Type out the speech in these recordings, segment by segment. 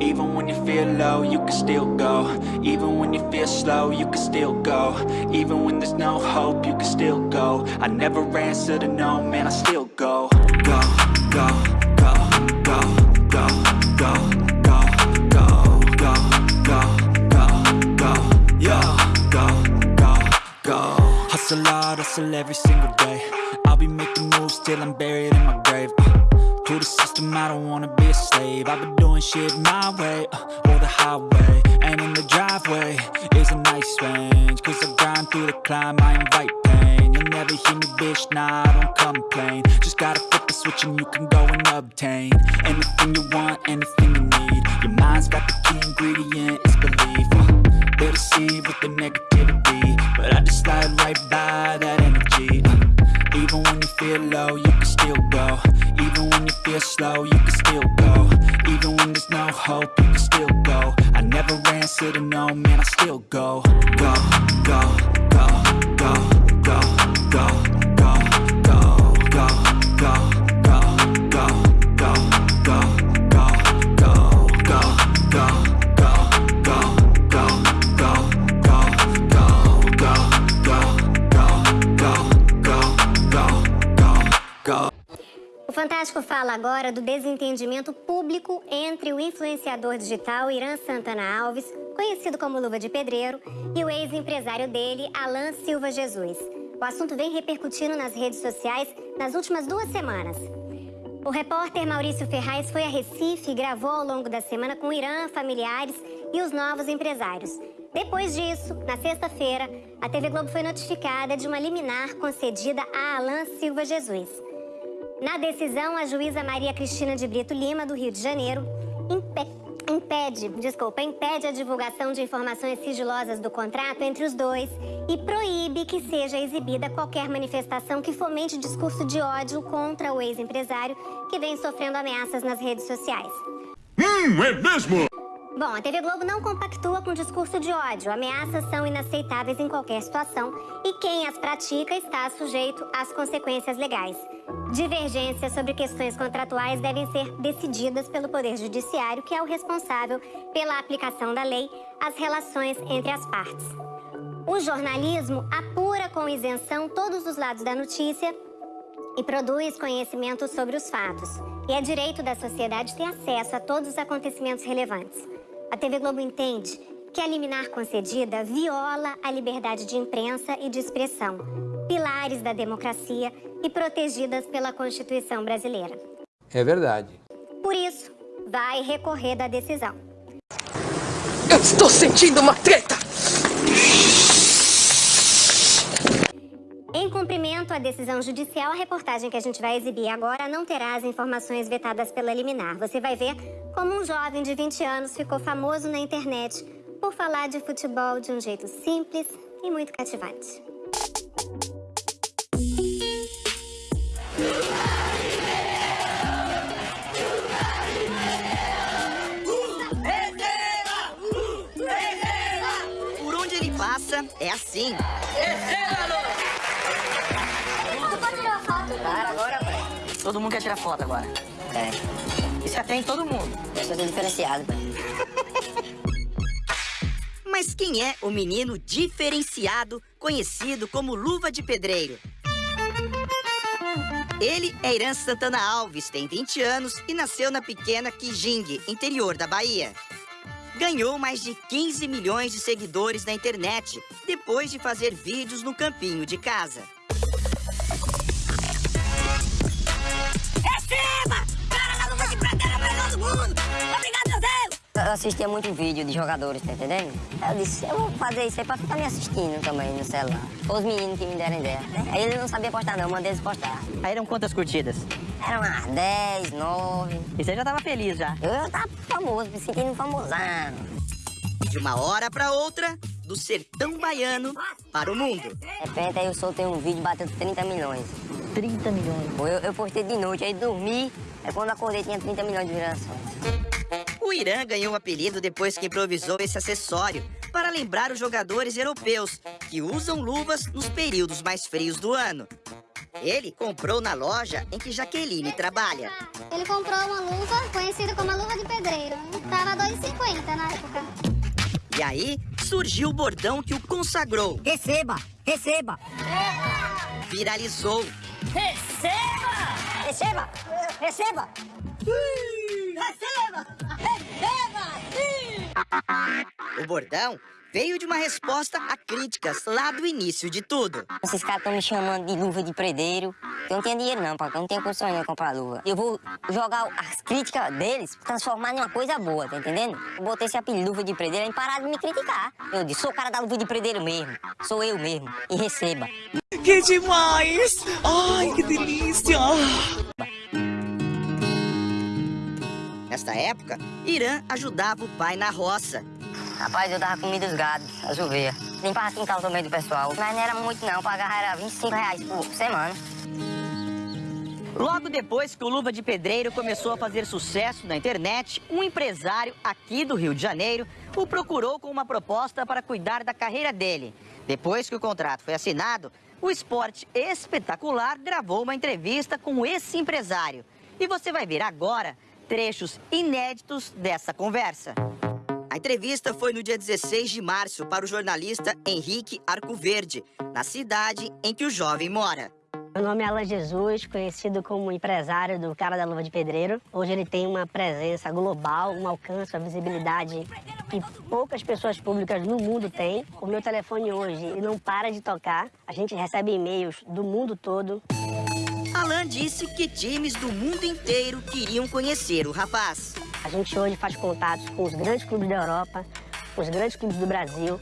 Even when you feel low, you can still go Even when you feel slow, you can still go Even when there's no hope, you can still go I never answer to no, man, I still go Go, go, go, go, go, go, go, go, go, go, go, go, go, go, Hustle hard, hustle every single day I'll be making moves till I'm buried in my grave uh, To the system, I don't wanna be a slave. I've been doing shit my way, uh, or the highway And in the driveway is a nice range. Cause I grind through the climb, I invite pain. You'll never hear me, bitch, nah, I don't complain. Just gotta flip the switch and you can go and obtain Anything you want, anything you need. Your mind's got the key ingredient, it's belief. Uh, They deceive with the negativity But I just slide right by that energy. Uh, Even when you feel low, you can still go feel slow, you can still go Even when there's no hope, you can still go I never answer to no, man, I still go go go go go go go go go go go go go Go, go, go, go, go, go, go, go, go, go, go, go, go, go, go, go, go, go, go, go, O Fantástico fala agora do desentendimento público entre o influenciador digital Irã Santana Alves, conhecido como Luva de Pedreiro, e o ex-empresário dele, Alan Silva Jesus. O assunto vem repercutindo nas redes sociais nas últimas duas semanas. O repórter Maurício Ferraz foi a Recife e gravou ao longo da semana com Irã, familiares e os novos empresários. Depois disso, na sexta-feira, a TV Globo foi notificada de uma liminar concedida a Alan Silva Jesus. Na decisão, a juíza Maria Cristina de Brito Lima, do Rio de Janeiro, impe impede, desculpa, impede a divulgação de informações sigilosas do contrato entre os dois e proíbe que seja exibida qualquer manifestação que fomente discurso de ódio contra o ex-empresário que vem sofrendo ameaças nas redes sociais. Hum, é mesmo? Bom, a TV Globo não compactua com discurso de ódio. Ameaças são inaceitáveis em qualquer situação e quem as pratica está sujeito às consequências legais. Divergências sobre questões contratuais devem ser decididas pelo Poder Judiciário, que é o responsável pela aplicação da lei às relações entre as partes. O jornalismo apura com isenção todos os lados da notícia e produz conhecimento sobre os fatos. E é direito da sociedade ter acesso a todos os acontecimentos relevantes. A TV Globo entende que a liminar concedida viola a liberdade de imprensa e de expressão, pilares da democracia e protegidas pela Constituição brasileira. É verdade. Por isso, vai recorrer da decisão. Eu estou sentindo uma treta! Em cumprimento à decisão judicial, a reportagem que a gente vai exibir agora não terá as informações vetadas pela liminar. Você vai ver como um jovem de 20 anos ficou famoso na internet por falar de futebol de um jeito simples e muito cativante. Por onde ele passa, é assim. Para Todo mundo quer tirar foto agora. É. Isso atende todo mundo. Eu sou diferenciado. Mas quem é o menino diferenciado, conhecido como Luva de Pedreiro? Ele é Irã Santana Alves, tem 20 anos e nasceu na pequena Kijing, interior da Bahia. Ganhou mais de 15 milhões de seguidores na internet, depois de fazer vídeos no campinho de casa. Eu assistia muito vídeo de jogadores, tá entendendo? Eu disse, eu vou fazer isso aí pra ficar me assistindo também no celular. Os meninos que me deram ideia. Aí ele não sabia postar não, mandei eles postar. Aí eram quantas curtidas? Eram umas 10, 9. E você já tava feliz já. Eu, eu tava famoso, me sentindo famosão. De uma hora pra outra, do sertão baiano para o mundo. De repente aí eu soltei um vídeo bateu 30 milhões. 30 milhões. Eu, eu postei de noite, aí dormi, aí quando acordei tinha 30 milhões de visualizações. O Irã ganhou o apelido depois que improvisou esse acessório para lembrar os jogadores europeus que usam luvas nos períodos mais frios do ano. Ele comprou na loja em que Jaqueline trabalha. Ele comprou uma luva conhecida como a luva de pedreiro. Tava 2,50 na época. E aí surgiu o bordão que o consagrou. Receba, receba. Viralizou. Receba! Receba! Receba! O bordão veio de uma resposta a críticas lá do início de tudo. Esses caras estão me chamando de luva de predeiro. Eu não tenho dinheiro não, porque eu não tenho condição de comprar luva. Eu vou jogar as críticas deles, transformar em uma coisa boa, tá entendendo? Eu botei esse apelido luva de predeiro e parar de me criticar. Eu disse, sou o cara da luva de predeiro mesmo. Sou eu mesmo. E receba. Que demais! Ai, que delícia! Nesta época, Irã ajudava o pai na roça. Rapaz, eu dava comida dos gados, as ovelhas. Limpava quintal também do pessoal. Mas não era muito não, pagar era 25 reais por semana. Logo depois que o Luva de Pedreiro começou a fazer sucesso na internet, um empresário aqui do Rio de Janeiro o procurou com uma proposta para cuidar da carreira dele. Depois que o contrato foi assinado, o Esporte Espetacular gravou uma entrevista com esse empresário. E você vai ver agora trechos inéditos dessa conversa. A entrevista foi no dia 16 de março para o jornalista Henrique Arcoverde, na cidade em que o jovem mora. Meu nome é Alan Jesus, conhecido como empresário do Cara da Luva de Pedreiro. Hoje ele tem uma presença global, um alcance, uma visibilidade que poucas pessoas públicas no mundo têm. O meu telefone hoje não para de tocar. A gente recebe e-mails do mundo todo. Alan disse que times do mundo inteiro queriam conhecer o rapaz. A gente hoje faz contatos com os grandes clubes da Europa, os grandes clubes do Brasil.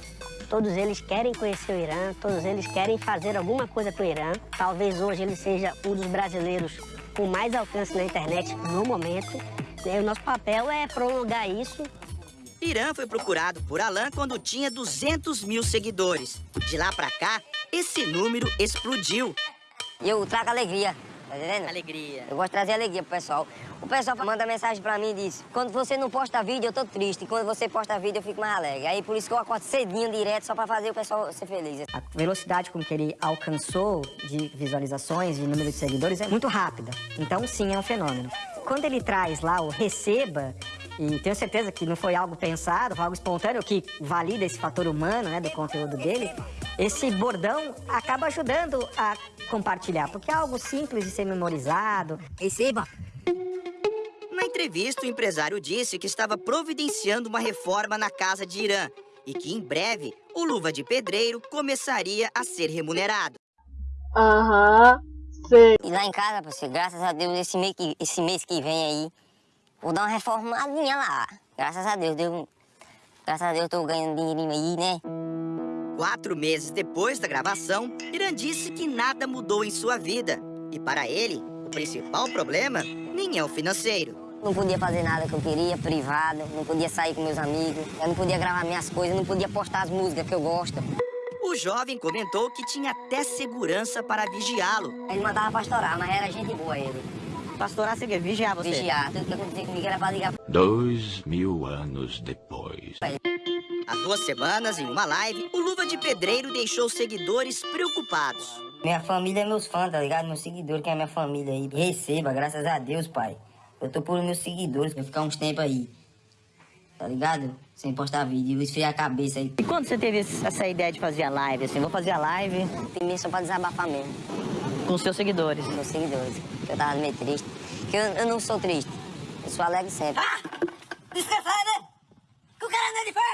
Todos eles querem conhecer o Irã, todos eles querem fazer alguma coisa com o Irã. Talvez hoje ele seja um dos brasileiros com mais alcance na internet no momento. E o nosso papel é prolongar isso. Irã foi procurado por Alan quando tinha 200 mil seguidores. De lá pra cá, esse número explodiu. Eu trago alegria, tá entendendo? Alegria. Eu gosto de trazer alegria pro pessoal. O pessoal manda mensagem pra mim e diz: quando você não posta vídeo, eu tô triste. Quando você posta vídeo, eu fico mais alegre. Aí por isso que eu acordo cedinho, direto, só pra fazer o pessoal ser feliz. A velocidade com que ele alcançou de visualizações, de número de seguidores, é muito rápida. Então, sim, é um fenômeno. Quando ele traz lá o receba, e tenho certeza que não foi algo pensado, foi algo espontâneo que valida esse fator humano, né, do conteúdo dele, esse bordão acaba ajudando a compartilhar, porque é algo simples de ser memorizado. Receba! Na entrevista, o empresário disse que estava providenciando uma reforma na casa de Irã e que em breve o Luva de Pedreiro começaria a ser remunerado. Aham, sei. E lá em casa, parceiro, graças a Deus, esse mês que, esse mês que vem aí, vou dar uma reformadinha lá. Graças a Deus, Deus graças a Deus eu tô ganhando dinheirinho aí, né? Quatro meses depois da gravação, Irã disse que nada mudou em sua vida. E para ele, o principal problema nem é o financeiro. Não podia fazer nada que eu queria, privado, não podia sair com meus amigos, eu não podia gravar minhas coisas, não podia postar as músicas que eu gosto. O jovem comentou que tinha até segurança para vigiá-lo. Ele mandava pastorar, mas era gente boa ele. Pastorar você quer vigiar você? Vigiar, tudo que acontecia comigo era pra ligar Dois mil anos depois. Há duas semanas, em uma live, o Luva de Pedreiro deixou seguidores preocupados. Minha família é meus fãs, tá ligado? Meus seguidores, que é minha família aí. Receba, graças a Deus, pai. Eu tô por meus seguidores, vou ficar uns tempos aí. Tá ligado? Sem postar vídeo, esfriar a cabeça aí. E quando você teve essa ideia de fazer a live, assim, vou fazer a live Tem mim só pra desabafar mesmo, com seus seguidores? meus seguidores. Eu tava meio triste. Porque eu, eu não sou triste. Eu sou alegre sempre. Descansar, né? Que o cara não é de ferro.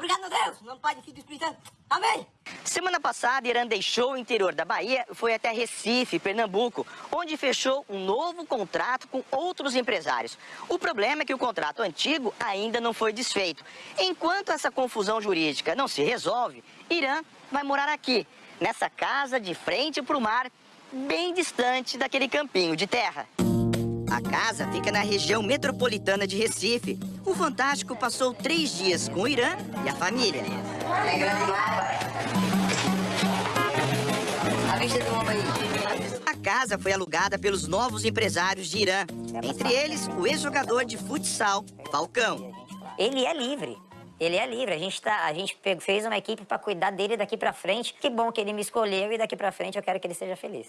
Obrigado, meu Deus. Não Pai, Filho e Espírito Santo. Amém. Semana passada, Irã deixou o interior da Bahia e foi até Recife, Pernambuco, onde fechou um novo contrato com outros empresários. O problema é que o contrato antigo ainda não foi desfeito. Enquanto essa confusão jurídica não se resolve, Irã vai morar aqui, nessa casa de frente para o mar, bem distante daquele campinho de terra. A casa fica na região metropolitana de Recife. O Fantástico passou três dias com o Irã e a família. A casa foi alugada pelos novos empresários de Irã, entre eles o ex-jogador de futsal, Falcão. Ele é livre. Ele é livre. A gente, tá, a gente fez uma equipe pra cuidar dele daqui pra frente. Que bom que ele me escolheu e daqui pra frente eu quero que ele seja feliz.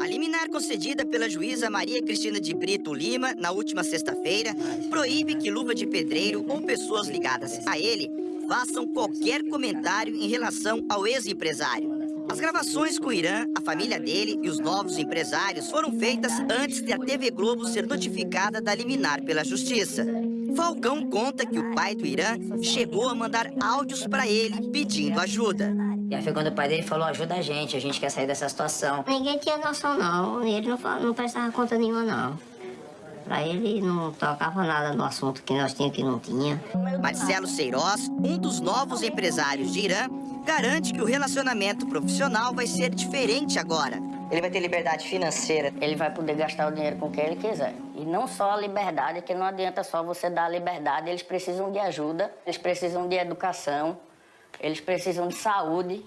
A liminar concedida pela juíza Maria Cristina de Brito Lima na última sexta-feira proíbe que Luva de Pedreiro ou pessoas ligadas a ele façam qualquer comentário em relação ao ex-empresário. As gravações com o Irã, a família dele e os novos empresários foram feitas antes de a TV Globo ser notificada da liminar pela justiça. Falcão conta que o pai do Irã chegou a mandar áudios para ele pedindo ajuda. E aí foi quando o pai dele falou, ajuda a gente, a gente quer sair dessa situação. Ninguém tinha noção, não. Ele não, não prestava conta nenhuma, não. Pra ele não tocava nada no assunto que nós tínhamos que não tinha. Marcelo Seiroz, um dos novos empresários de Irã, garante que o relacionamento profissional vai ser diferente agora. Ele vai ter liberdade financeira. Ele vai poder gastar o dinheiro com quem ele quiser. E não só a liberdade, que não adianta só você dar a liberdade. Eles precisam de ajuda, eles precisam de educação, eles precisam de saúde.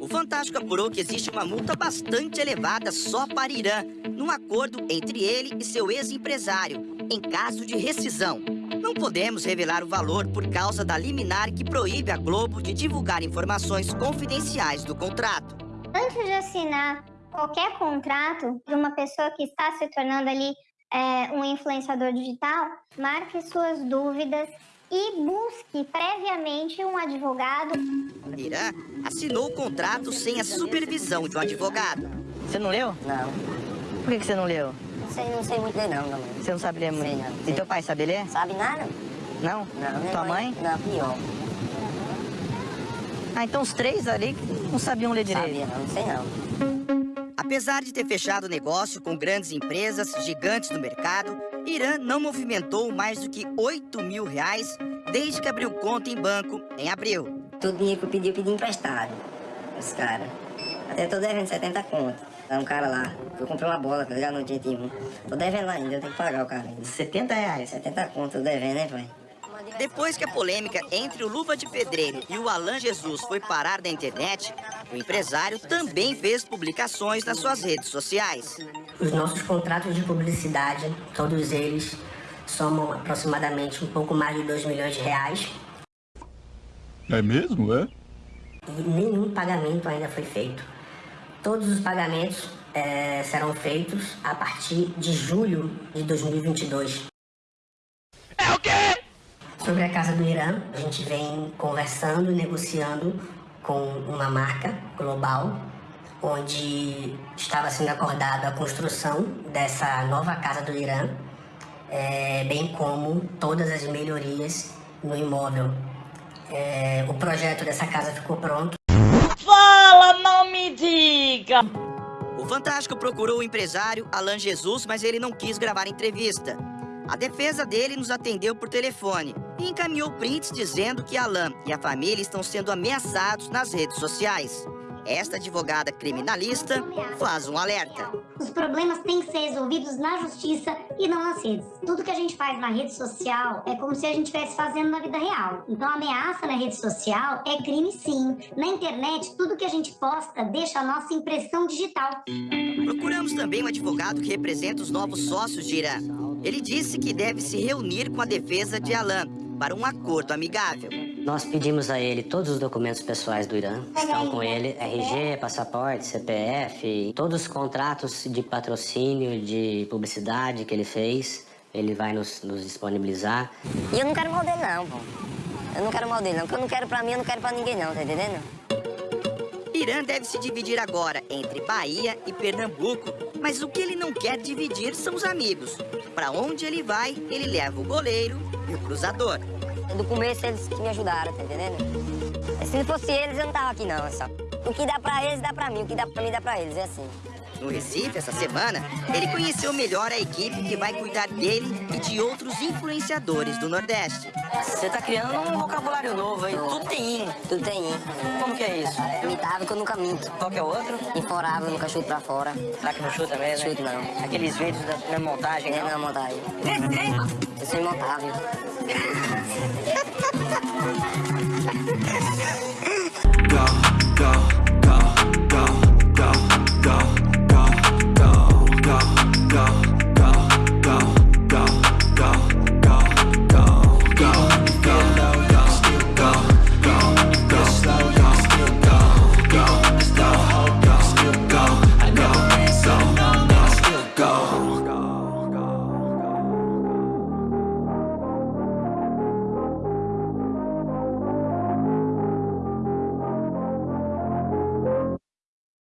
O Fantástico apurou que existe uma multa bastante elevada só para Irã, num acordo entre ele e seu ex-empresário, em caso de rescisão. Não podemos revelar o valor por causa da liminar que proíbe a Globo de divulgar informações confidenciais do contrato. Antes de assinar qualquer contrato de uma pessoa que está se tornando ali é, um influenciador digital, marque suas dúvidas e busque previamente um advogado. Irã assinou o contrato sem a supervisão de um advogado. Você não leu? Não, Por que você não leu? não sei, não sei muito ler não, não. Você não sabe ler muito? Sei não, E sei. teu pai sabe ler? Sabe nada? Não? Não, Tua mãe? Não, pior. Ah, então os três ali não sabiam ler direito. Sabia não, não sei não. Apesar de ter fechado negócio com grandes empresas gigantes do mercado, Irã não movimentou mais do que 8 mil reais desde que abriu conta em banco em abril. Todo dinheiro que eu pedi, eu pedi emprestado. Esse cara. Até tô devendo 70 conto. É um cara lá, eu comprei uma bola, tá ligado? No dia de um. Tô devendo lá ainda, eu tenho que pagar o cara ainda. 70 reais. 70 conto, tô devendo, né, pai? Depois que a polêmica entre o Luva de Pedreiro e o Alan Jesus foi parar na internet, o empresário também fez publicações nas suas redes sociais. Os nossos contratos de publicidade, todos eles, somam aproximadamente um pouco mais de 2 milhões de reais. É mesmo, é? E nenhum pagamento ainda foi feito. Todos os pagamentos eh, serão feitos a partir de julho de 2022. É o quê? Sobre a Casa do Irã, a gente vem conversando e negociando com uma marca global, onde estava sendo acordada a construção dessa nova Casa do Irã, eh, bem como todas as melhorias no imóvel. Eh, o projeto dessa casa ficou pronto. Fala, não me diga! O Fantástico procurou o empresário Alan Jesus, mas ele não quis gravar entrevista. A defesa dele nos atendeu por telefone e encaminhou prints dizendo que Alan e a família estão sendo ameaçados nas redes sociais. Esta advogada criminalista faz um alerta. Os problemas têm que ser resolvidos na justiça e não nas redes. Tudo que a gente faz na rede social é como se a gente estivesse fazendo na vida real. Então, ameaça na rede social é crime sim. Na internet, tudo que a gente posta deixa a nossa impressão digital. Procuramos também um advogado que representa os novos sócios de Irã. Ele disse que deve se reunir com a defesa de Alan para um acordo amigável. Nós pedimos a ele todos os documentos pessoais do Irã. Estão com ele RG, passaporte, CPF, todos os contratos de patrocínio, de publicidade que ele fez. Ele vai nos, nos disponibilizar. E eu não quero mal dele não, pô. Eu não quero mal dele não. O que eu não quero pra mim, eu não quero pra ninguém não, tá entendendo? Irã deve se dividir agora entre Bahia e Pernambuco, mas o que ele não quer dividir são os amigos. Para onde ele vai, ele leva o goleiro e o cruzador. Do começo eles que me ajudaram, tá entendendo? Se não fosse eles, eu não tava aqui não, é só. O que dá pra eles, dá pra mim. O que dá pra mim, dá pra eles, é assim. No Recife, essa semana, ele conheceu melhor a equipe que vai cuidar dele e de outros influenciadores do Nordeste. Você tá criando um vocabulário novo aí. Tudo tem in. Tudo tem in. Como que é isso? Imitável que eu nunca minto. Qual que é o outro? Inforável, nunca chuto pra fora. Será que não chuta mesmo? Chuto não. Aqueles vídeos da, da montagem, É não? na montagem. Eu sou imontável. go, go.